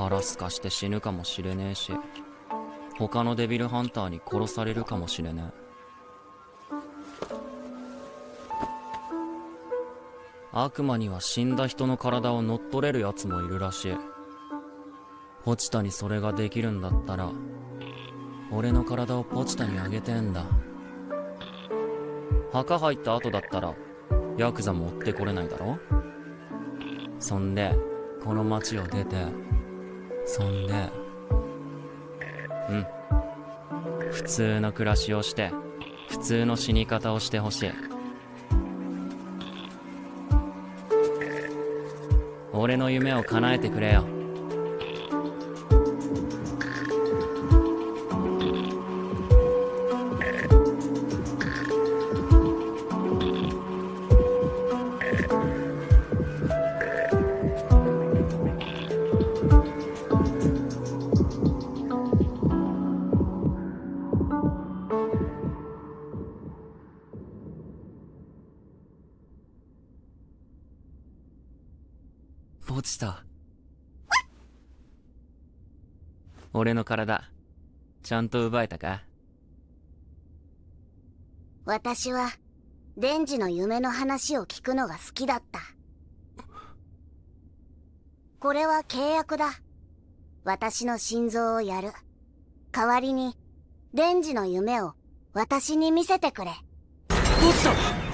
腹すかして死ぬかもしれねえし他のデビルハンターに殺されるかもしれねえ。悪魔には死んだ人の体を乗っ取れる奴もいるらしい。ポチタにそれができるんだったら俺の体をポチタにあげてんだ。墓入った後だったらヤクザも追ってこれないだろ？そんでこの町を出てそんで。うん。普通の暮らしをして普通の死に方をしてほしい。俺の夢を叶えてくれよ。ポチタ俺の体ちゃんと奪えたか？私はデンジの夢の話を聞くのが好きだった。これは契約だ。私の心臓をやる。代わりにデンジの夢を私に見せてくれ。ポチタ傷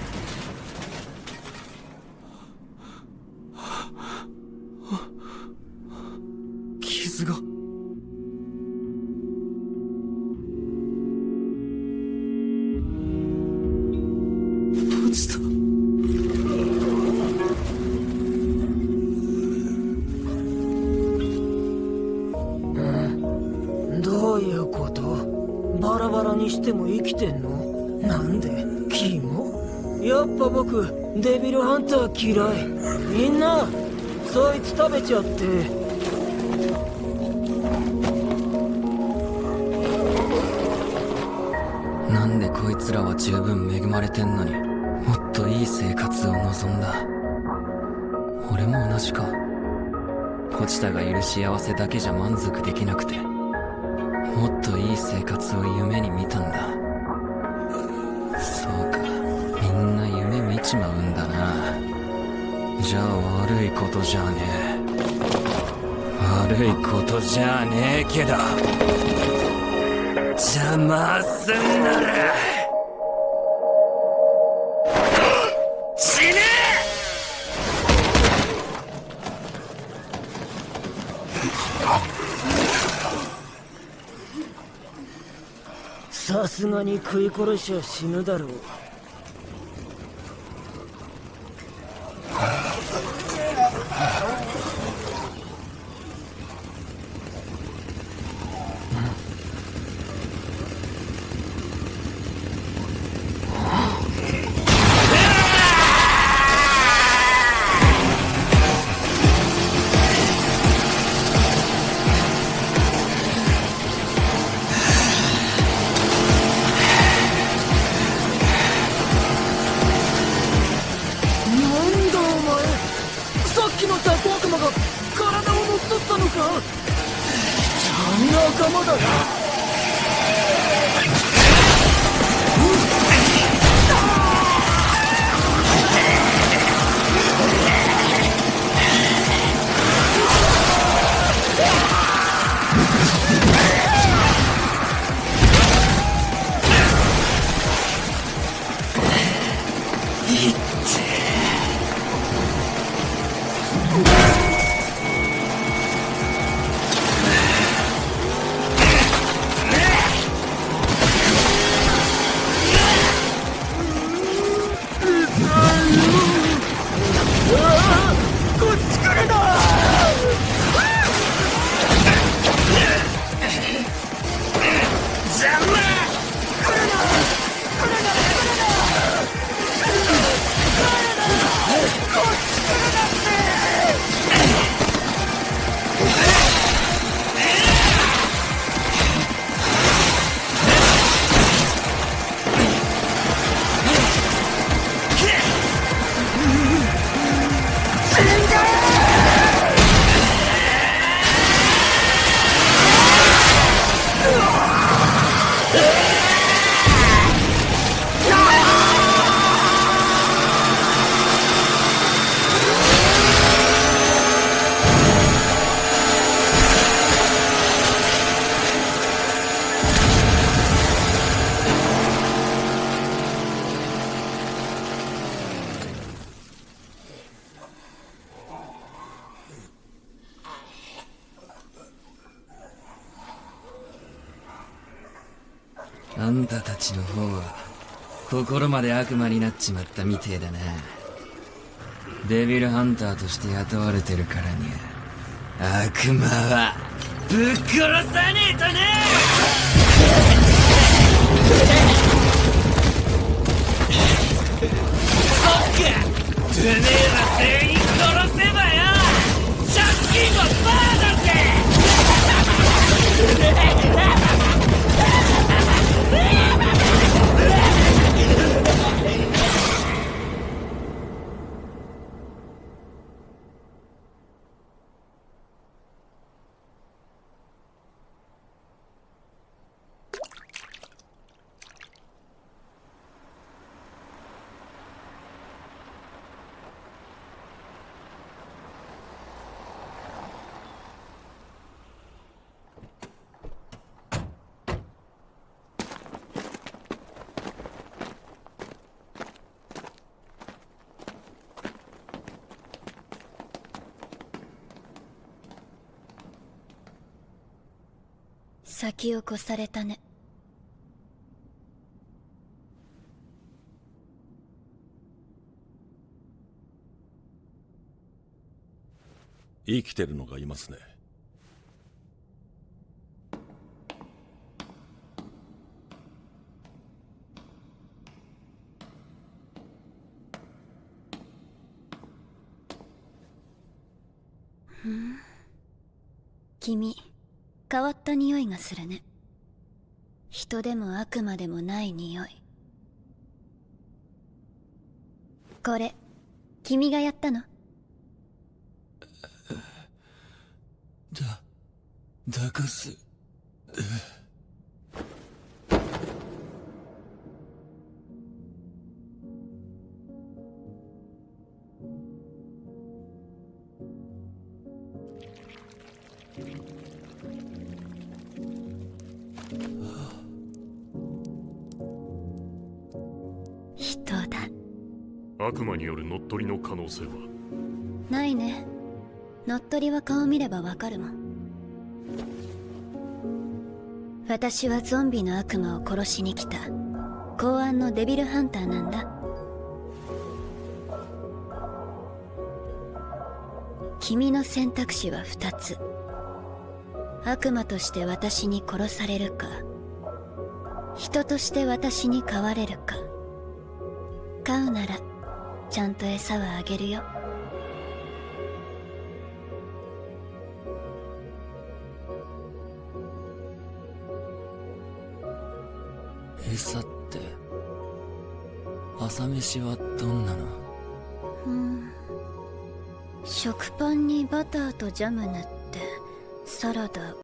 にしても生きてんの？なんで？キモ？やっぱ僕デビルハンター嫌い。みんなそいつ食べちゃって。なんでこいつらは十分恵まれてんのにもっといい生活を望んだ。俺も同じか。ポチタがいる幸せだけじゃ満足できなくて。もっといい生活を夢に見たんだ。そうか。みんな夢見ちまうんだな。じゃあ悪いことじゃねえ。悪いことじゃねえけど。邪魔すんならさすがに食い殺しは死ぬだろう。あんたたちの方は心まで悪魔になっちまったみてえだな。デビルハンターとして雇われてるからには悪魔はぶっ殺さねえとなそっか！てめえら全員殺せばよ借金はバーだぜ先を越されたね。生きてるのがいますね。君変わった匂いがするね。人でも悪魔でもない匂い。これ君がやったの？だだかす。悪魔による乗っ取りの可能性は？ないね。乗っ取りは顔見ればわかるもん。私はゾンビの悪魔を殺しに来た。公安のデビルハンターなんだ。君の選択肢は2つ。悪魔として私に殺されるか。人として私に飼われるか。飼うならちゃんと餌はあげるよ。餌って朝飯はどんなの？うん。食パンにバターとジャム塗ってサラダ